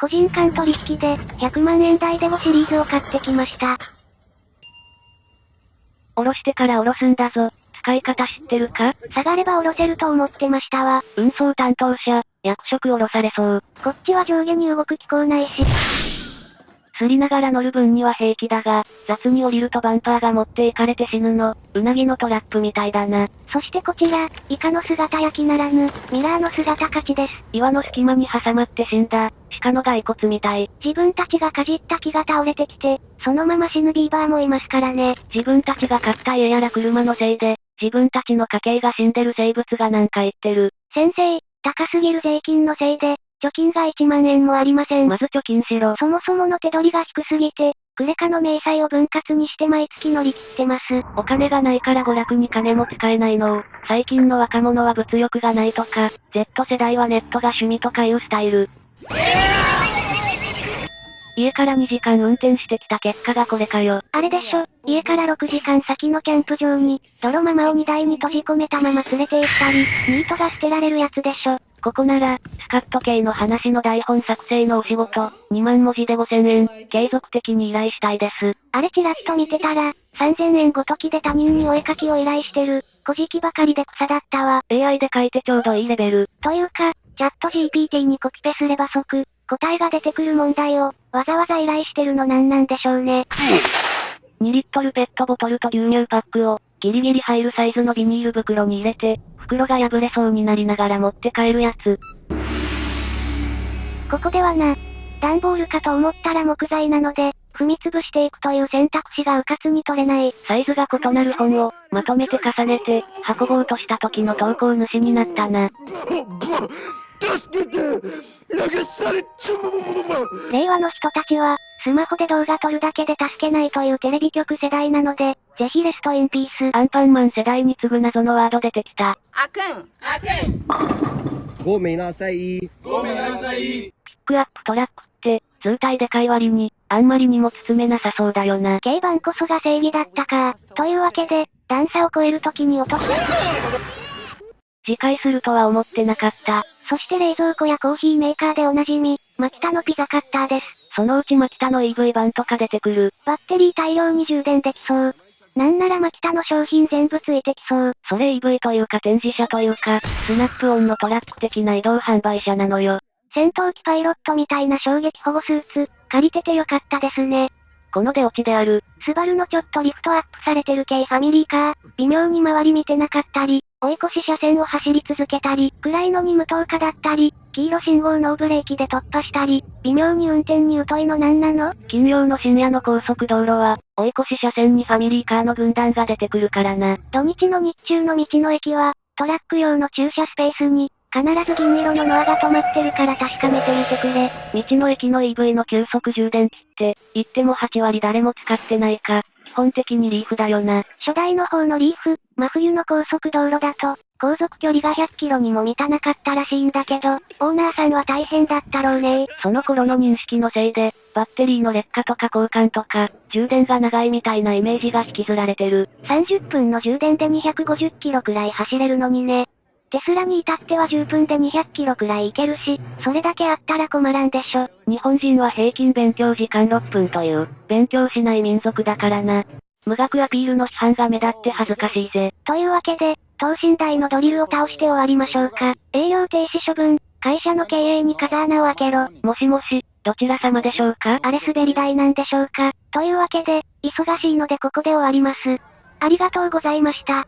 個人間取引で、100万円台で5シリーズを買ってきました。おろしてからおろすんだぞ。使い方知ってるか？下がればおろせると思ってましたわ。運送担当者、役職おろされそう。こっちは上下に動く機構ないし。すりながら乗る分には平気だが、雑に降りるとバンパーが持っていかれて死ぬの。うなぎのトラップみたいだな。そしてこちら、イカの姿焼きならぬ、ミラーの姿勝ちです。岩の隙間に挟まって死んだ、鹿の骸骨みたい。自分たちがかじった木が倒れてきて、そのまま死ぬビーバーもいますからね。自分たちが買った家やら車のせいで、自分たちの家計が死んでる生物がなんか言ってる。先生、高すぎる税金のせいで、貯金が1万円もありません。まず貯金しろ。そもそもの手取りが低すぎて、クレカの明細を分割にして毎月乗り切ってます。お金がないから娯楽に金も使えないのを、最近の若者は物欲がないとか、Z 世代はネットが趣味とかいうスタイル。家から2時間運転してきた結果がこれかよ。あれでしょ、家から6時間先のキャンプ場に、泥ママを荷台に閉じ込めたまま連れて行ったり、ニートが捨てられるやつでしょ。ここなら、スカット系の話の台本作成のお仕事、2万文字で5000円、継続的に依頼したいです。あれチラッと見てたら、3000円ごときで他人にお絵描きを依頼してる、小じきばかりで草だったわ。AI で書いてちょうどいいレベル。というか、チャット GPT にコピペすれば即、答えが出てくる問題を、わざわざ依頼してるのなんなんでしょうね。2リットルペットボトルと牛乳パックを、ギリギリ入るサイズのビニール袋に入れて、袋が破れそうになりながら持って帰るやつ。ここではな、段ボールかと思ったら木材なので、踏み潰していくという選択肢がうかつに取れない。サイズが異なる本を、まとめて重ねて、運ぼうとした時の投稿主になったな。助けて流されちゃう令和の人たちは、スマホで動画撮るだけで助けないというテレビ局世代なので、ぜひレストインピース。アンパンマン世代に次ぐ謎のワード出てきた。阿肯，阿肯，ごめんなさい。ピックアップトラックって、図体でかい割に、あんまり荷物詰めなさそうだよな。軽バンこそが正義だったか。というわけで、段差を超える時に落とす。次回するとは思ってなかった。そして冷蔵庫やコーヒーメーカーでおなじみ、マキタのピザカッターです。そのうちマキタの EV 版とか出てくる。バッテリー大量に充電できそう。なんならマキタの商品全部ついてきそう。それ EV というか展示車というか、スナップオンのトラック的な移動販売車なのよ。戦闘機パイロットみたいな衝撃保護スーツ、借りててよかったですね。この出落ちである。スバルのちょっとリフトアップされてる系ファミリーカー、微妙に周り見てなかったり、追い越し車線を走り続けたり、暗いのに無灯火だったり、黄色信号ノーブレーキで突破したり、微妙に運転に疎いのなんなの？金曜の深夜の高速道路は、追い越し車線にファミリーカーの軍団が出てくるからな。土日の日中の道の駅は、トラック用の駐車スペースに、必ず銀色のノアが止まってるから確かめてみてくれ。道の駅の EV の急速充電器って、言っても8割誰も使ってないか、基本的にリーフだよな。初代の方のリーフ、真冬の高速道路だと、航続距離が100キロにも満たなかったらしいんだけど、オーナーさんは大変だったろうねその頃の認識のせいで、バッテリーの劣化とか交換とか、充電が長いみたいなイメージが引きずられてる。30分の充電で250キロくらい走れるのにね。テスラに至っては10分で200キロくらい行けるし、それだけあったら困らんでしょ。日本人は平均勉強時間6分という、勉強しない民族だからな。無学アピールの批判が目立って恥ずかしいぜ。というわけで、等身大のドリルを倒して終わりましょうか。営業停止処分、会社の経営に風穴を開けろ。もしもし、どちら様でしょうか？あれ滑り台なんでしょうか。というわけで、忙しいのでここで終わります。ありがとうございました。